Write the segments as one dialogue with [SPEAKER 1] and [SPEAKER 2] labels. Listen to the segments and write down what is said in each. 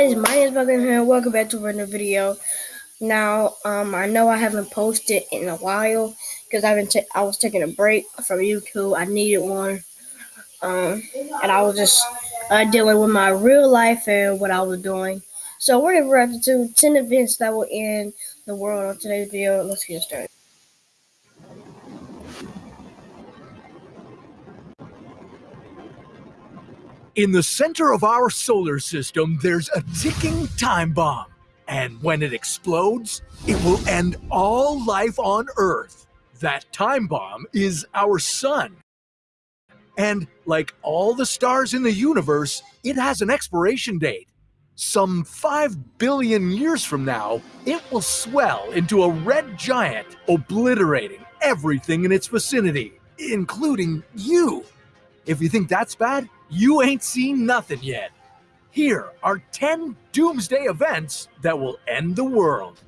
[SPEAKER 1] guys, my name is Bucket here. Welcome back to another video. Now, um, I know I haven't posted in a while because I've been I was taking a break from YouTube. I needed one, um, and I was just uh, dealing with my real life and what I was doing. So we're gonna react to ten events that will end the world on today's video. Let's get started.
[SPEAKER 2] In the center of our solar system, there's a ticking time bomb. And when it explodes, it will end all life on Earth. That time bomb is our sun. And like all the stars in the universe, it has an expiration date. Some 5 billion years from now, it will swell into a red giant, obliterating everything in its vicinity, including you. If you think that's bad, you ain't seen nothing yet. Here are 10 doomsday events that will end the world.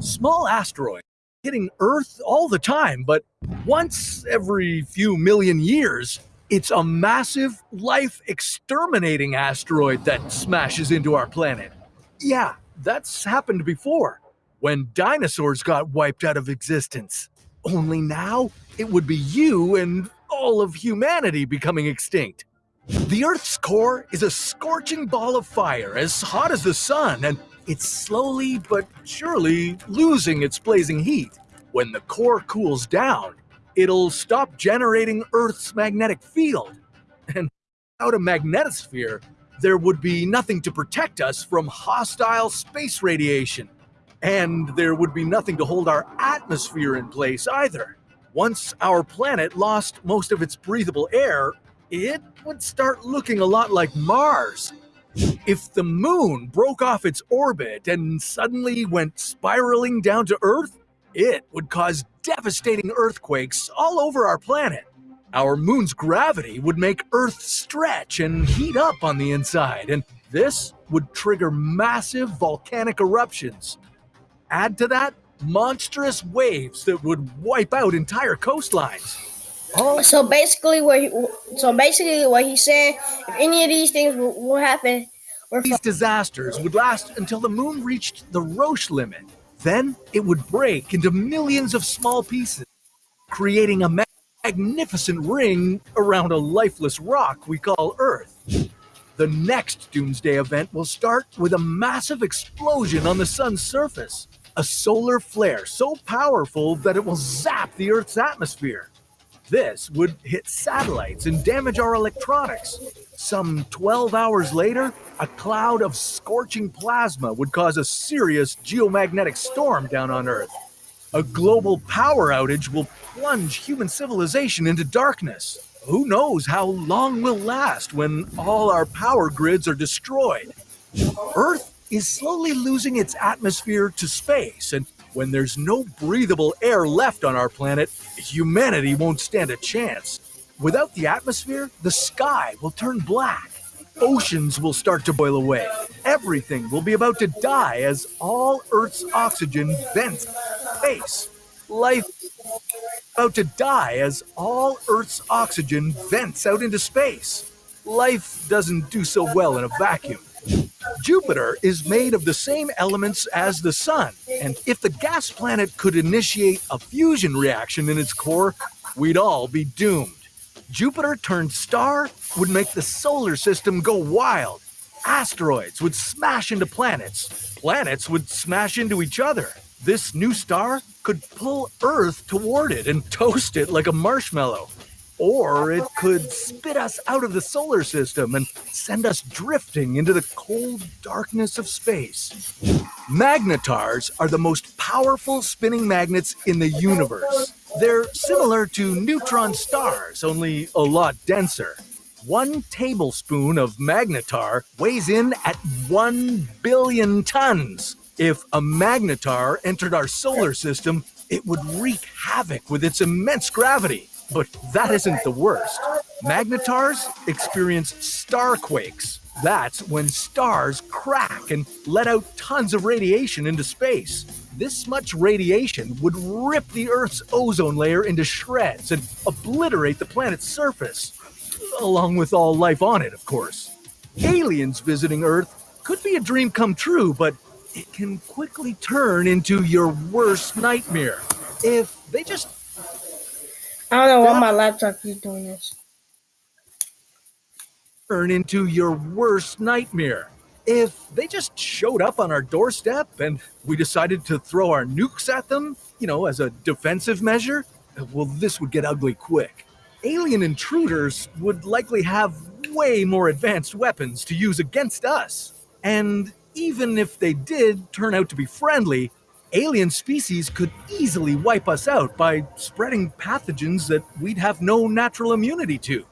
[SPEAKER 2] Small asteroid hitting Earth all the time, but once every few million years, it's a massive, life exterminating asteroid that smashes into our planet. Yeah, that's happened before, when dinosaurs got wiped out of existence. Only now, it would be you and all of humanity becoming extinct. The Earth's core is a scorching ball of fire as hot as the sun, and it's slowly but surely losing its blazing heat. When the core cools down, it'll stop generating Earth's magnetic field. And without a magnetosphere, there would be nothing to protect us from hostile space radiation. And there would be nothing to hold our atmosphere in place either. Once our planet lost most of its breathable air, it would start looking a lot like Mars. If the moon broke off its orbit and suddenly went spiraling down to Earth, it would cause devastating earthquakes all over our planet. Our moon's gravity would make Earth stretch and heat up on the inside, and this would trigger massive volcanic eruptions. Add to that monstrous waves that would wipe out entire coastlines.
[SPEAKER 1] Oh. So basically, what he, so basically what he said, if any of these things will, will happen,
[SPEAKER 2] these disasters would last until the moon reached the Roche limit. Then it would break into millions of small pieces, creating a magnificent ring around a lifeless rock we call Earth. The next doomsday event will start with a massive explosion on the sun's surface, a solar flare so powerful that it will zap the Earth's atmosphere. This would hit satellites and damage our electronics. Some 12 hours later, a cloud of scorching plasma would cause a serious geomagnetic storm down on Earth. A global power outage will plunge human civilization into darkness. Who knows how long will last when all our power grids are destroyed? Earth is slowly losing its atmosphere to space, and when there's no breathable air left on our planet, humanity won't stand a chance. Without the atmosphere, the sky will turn black. Oceans will start to boil away. Everything will be about to die as all Earth's oxygen vents space. Life about to die as all Earth's oxygen vents out into space. Life doesn't do so well in a vacuum. Jupiter is made of the same elements as the Sun, and if the gas planet could initiate a fusion reaction in its core, we'd all be doomed. Jupiter turned star would make the solar system go wild. Asteroids would smash into planets. Planets would smash into each other. This new star could pull Earth toward it and toast it like a marshmallow. Or it could spit us out of the solar system and send us drifting into the cold darkness of space. Magnetars are the most powerful spinning magnets in the universe. They're similar to neutron stars, only a lot denser. One tablespoon of magnetar weighs in at 1 billion tons. If a magnetar entered our solar system, it would wreak havoc with its immense gravity. But that isn't the worst. Magnetars experience starquakes. That's when stars crack and let out tons of radiation into space. This much radiation would rip the Earth's ozone layer into shreds and obliterate the planet's surface. Along with all life on it, of course. Aliens visiting Earth could be a dream come true, but it can quickly turn into your worst nightmare. If they just
[SPEAKER 1] I don't know why my laptop keeps doing this.
[SPEAKER 2] turn into your worst nightmare. If they just showed up on our doorstep and we decided to throw our nukes at them, you know, as a defensive measure, well, this would get ugly quick. Alien intruders would likely have way more advanced weapons to use against us. And even if they did turn out to be friendly, alien species could easily wipe us out by spreading pathogens that we'd have no natural immunity to.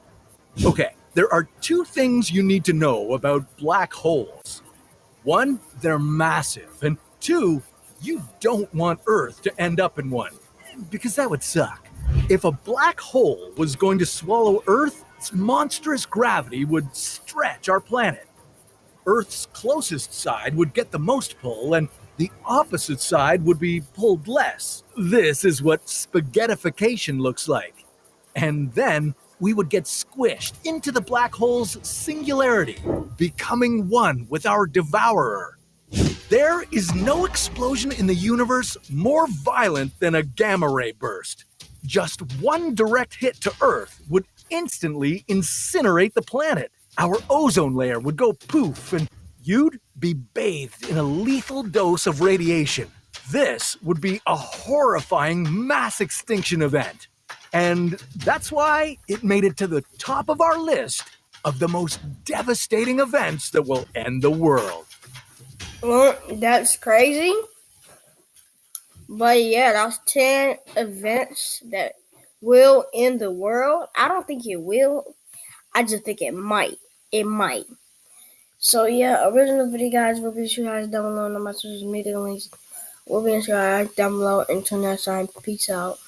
[SPEAKER 2] Okay, there are two things you need to know about black holes. One, they're massive, and two, you don't want Earth to end up in one, because that would suck. If a black hole was going to swallow Earth, its monstrous gravity would stretch our planet. Earth's closest side would get the most pull, and the opposite side would be pulled less. This is what spaghettification looks like. And then we would get squished into the black hole's singularity, becoming one with our devourer. There is no explosion in the universe more violent than a gamma ray burst. Just one direct hit to Earth would instantly incinerate the planet. Our ozone layer would go poof, and you'd be bathed in a lethal dose of radiation. This would be a horrifying mass extinction event. And that's why it made it to the top of our list of the most devastating events that will end the world.
[SPEAKER 1] Well, that's crazy. But yeah, that's 10 events that will end the world. I don't think it will. I just think it might. It might. So yeah, original video guys will be sure guys down below on my social media links. Will be in down below. Until next time, peace out.